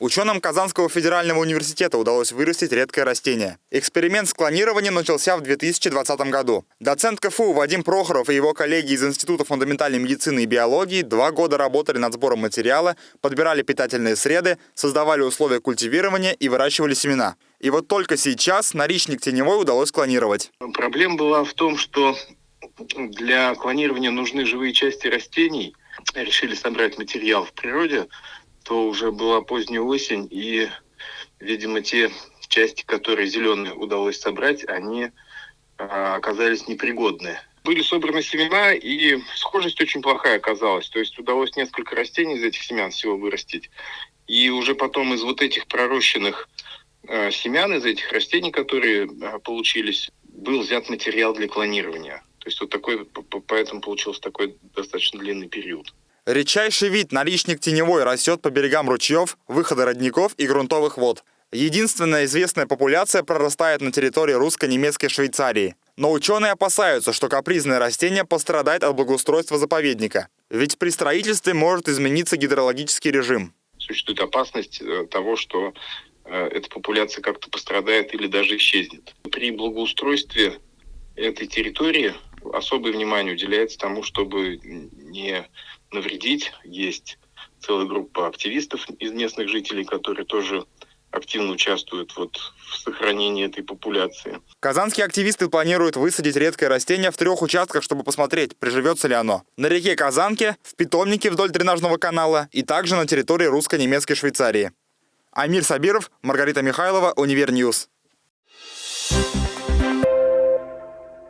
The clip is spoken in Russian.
Ученым Казанского федерального университета удалось вырастить редкое растение. Эксперимент с клонированием начался в 2020 году. Доцент КФУ Вадим Прохоров и его коллеги из Института фундаментальной медицины и биологии два года работали над сбором материала, подбирали питательные среды, создавали условия культивирования и выращивали семена. И вот только сейчас наричник теневой удалось клонировать. Проблема была в том, что для клонирования нужны живые части растений. Решили собрать материал в природе, то уже была поздняя осень, и, видимо, те части, которые зеленые удалось собрать, они а, оказались непригодны. Были собраны семена, и схожесть очень плохая оказалась. То есть удалось несколько растений из этих семян всего вырастить. И уже потом из вот этих пророщенных э, семян, из этих растений, которые э, получились, был взят материал для клонирования. То есть вот такой, поэтому получился такой достаточно длинный период. Редчайший вид наличник теневой растет по берегам ручьев, выхода родников и грунтовых вод. Единственная известная популяция прорастает на территории русско-немецкой Швейцарии. Но ученые опасаются, что капризное растение пострадает от благоустройства заповедника. Ведь при строительстве может измениться гидрологический режим. Существует опасность э, того, что э, эта популяция как-то пострадает или даже исчезнет. При благоустройстве этой территории особое внимание уделяется тому, чтобы не навредить. Есть целая группа активистов из местных жителей, которые тоже активно участвуют вот в сохранении этой популяции. Казанские активисты планируют высадить редкое растение в трех участках, чтобы посмотреть, приживется ли оно. На реке Казанке, в питомнике вдоль дренажного канала и также на территории русско-немецкой Швейцарии. Амир Сабиров, Маргарита Михайлова, Univer News.